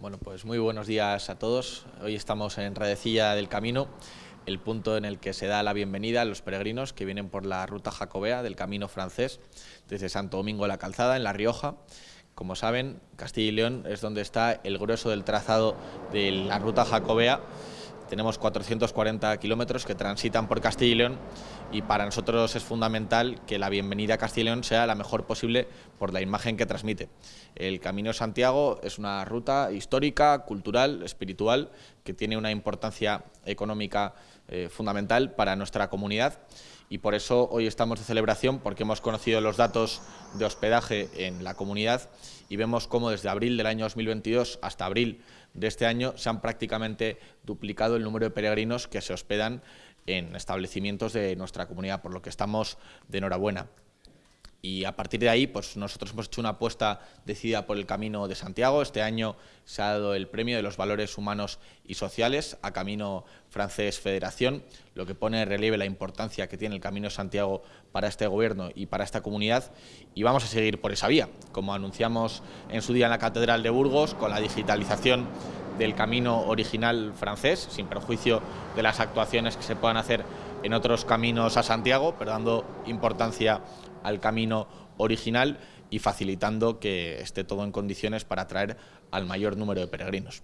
Bueno, pues muy buenos días a todos. Hoy estamos en Redecilla del Camino, el punto en el que se da la bienvenida a los peregrinos que vienen por la ruta jacobea del Camino francés desde Santo Domingo de la Calzada, en La Rioja. Como saben, Castilla y León es donde está el grueso del trazado de la ruta jacobea tenemos 440 kilómetros que transitan por Castilla y León y para nosotros es fundamental que la bienvenida a Castilla y León sea la mejor posible por la imagen que transmite. El Camino Santiago es una ruta histórica, cultural, espiritual, que tiene una importancia económica eh, fundamental para nuestra comunidad y por eso hoy estamos de celebración porque hemos conocido los datos de hospedaje en la comunidad y vemos cómo desde abril del año 2022 hasta abril de este año se han prácticamente duplicado el número de peregrinos que se hospedan en establecimientos de nuestra comunidad, por lo que estamos de enhorabuena. Y a partir de ahí, pues nosotros hemos hecho una apuesta decidida por el Camino de Santiago. Este año se ha dado el premio de los valores humanos y sociales a Camino Francés Federación, lo que pone en relieve la importancia que tiene el Camino de Santiago para este gobierno y para esta comunidad. Y vamos a seguir por esa vía, como anunciamos en su día en la Catedral de Burgos, con la digitalización del camino original francés, sin perjuicio de las actuaciones que se puedan hacer en otros caminos a Santiago, pero dando importancia al camino original y facilitando que esté todo en condiciones para atraer al mayor número de peregrinos.